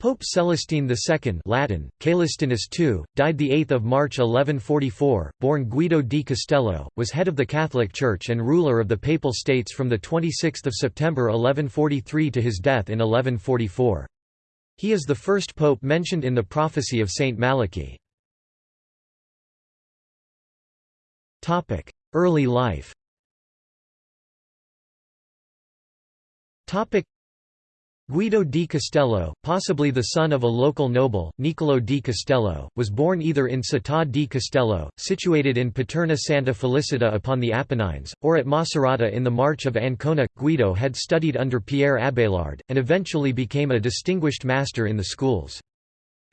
Pope Celestine II Latin, Caelestinus II, died 8 March 1144, born Guido di Castello, was head of the Catholic Church and ruler of the Papal States from 26 September 1143 to his death in 1144. He is the first pope mentioned in the prophecy of Saint Malachy. Early life Guido di Castello, possibly the son of a local noble, Niccolò di Castello, was born either in Città di Castello, situated in Paterna Santa Felicita upon the Apennines, or at Macerata in the March of Ancona. Guido had studied under Pierre Abelard, and eventually became a distinguished master in the schools.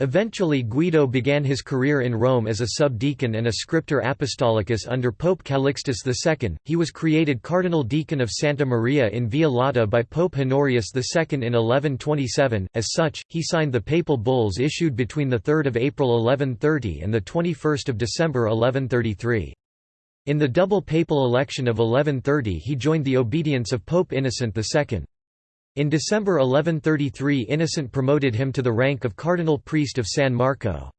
Eventually Guido began his career in Rome as a subdeacon and a scriptor apostolicus under Pope Calixtus II. He was created cardinal deacon of Santa Maria in Via Lata by Pope Honorius II in 1127. As such, he signed the papal bulls issued between 3 April 1130 and 21 December 1133. In the double papal election of 1130 he joined the obedience of Pope Innocent II. In December 1133 Innocent promoted him to the rank of cardinal priest of San Marco.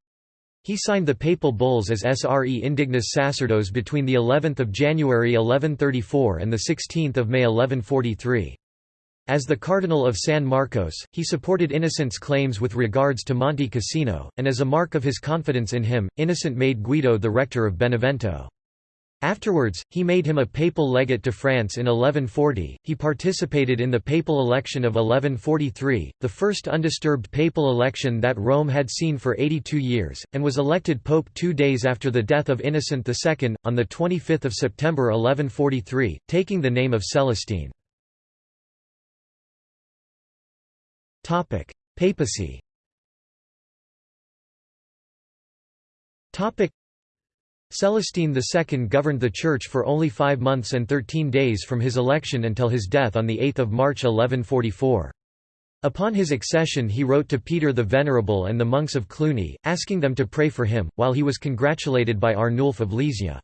He signed the papal bulls as Sre Indignus Sacerdos between the 11th of January 1134 and the 16th of May 1143. As the Cardinal of San Marcos, he supported Innocent's claims with regards to Monte Cassino, and as a mark of his confidence in him, Innocent made Guido the rector of Benevento. Afterwards, he made him a papal legate to France in 1140. He participated in the papal election of 1143, the first undisturbed papal election that Rome had seen for 82 years, and was elected pope two days after the death of Innocent II, on 25 September 1143, taking the name of Celestine. Papacy Celestine II governed the Church for only five months and thirteen days from his election until his death on 8 March 1144. Upon his accession he wrote to Peter the Venerable and the monks of Cluny, asking them to pray for him, while he was congratulated by Arnulf of Lisieux.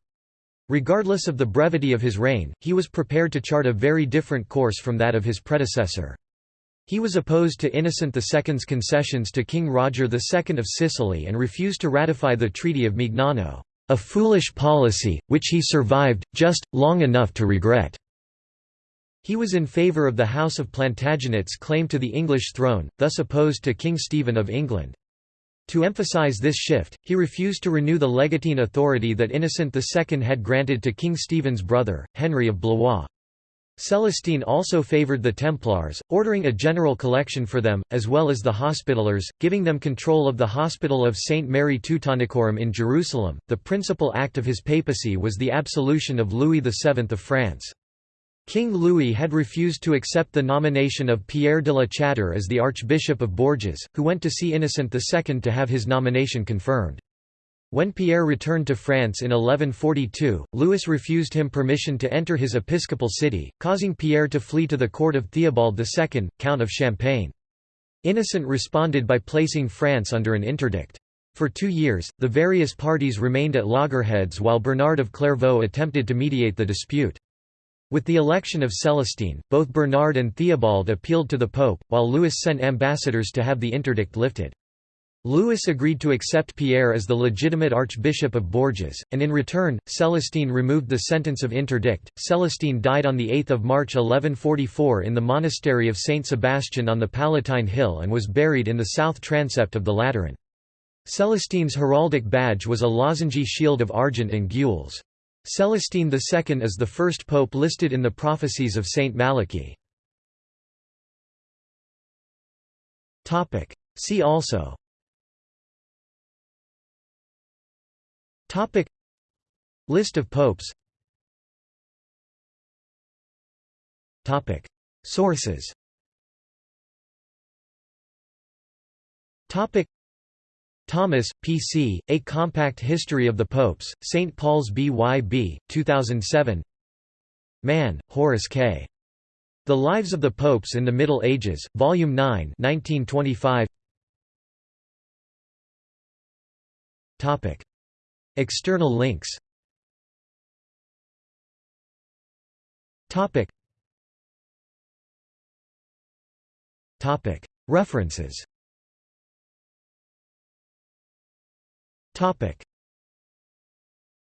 Regardless of the brevity of his reign, he was prepared to chart a very different course from that of his predecessor. He was opposed to Innocent II's concessions to King Roger II of Sicily and refused to ratify the Treaty of Mignano. A foolish policy, which he survived, just, long enough to regret. He was in favour of the House of Plantagenet's claim to the English throne, thus opposed to King Stephen of England. To emphasize this shift, he refused to renew the legatine authority that Innocent II had granted to King Stephen's brother, Henry of Blois. Celestine also favored the Templars, ordering a general collection for them, as well as the Hospitallers, giving them control of the Hospital of St. Mary Teutonicorum in Jerusalem. The principal act of his papacy was the absolution of Louis VII of France. King Louis had refused to accept the nomination of Pierre de la Chatre as the Archbishop of Bourges, who went to see Innocent II to have his nomination confirmed. When Pierre returned to France in 1142, Louis refused him permission to enter his episcopal city, causing Pierre to flee to the court of Theobald II, Count of Champagne. Innocent responded by placing France under an interdict. For two years, the various parties remained at loggerheads while Bernard of Clairvaux attempted to mediate the dispute. With the election of Celestine, both Bernard and Theobald appealed to the Pope, while Louis sent ambassadors to have the interdict lifted. Louis agreed to accept Pierre as the legitimate Archbishop of Bourges, and in return, Celestine removed the sentence of interdict. Celestine died on 8 March 1144 in the monastery of Saint Sebastian on the Palatine Hill and was buried in the south transept of the Lateran. Celestine's heraldic badge was a lozengey shield of argent and gules. Celestine II is the first pope listed in the prophecies of Saint Malachy. See also Topic List of popes Topic Sources Topic Thomas, P.C., A Compact History of the Popes, St. Paul's B.Y.B., 2007 Mann, Horace K. The Lives of the Popes in the Middle Ages, Volume 9 1925 Topic External links. Topic. Topic. References. Topic.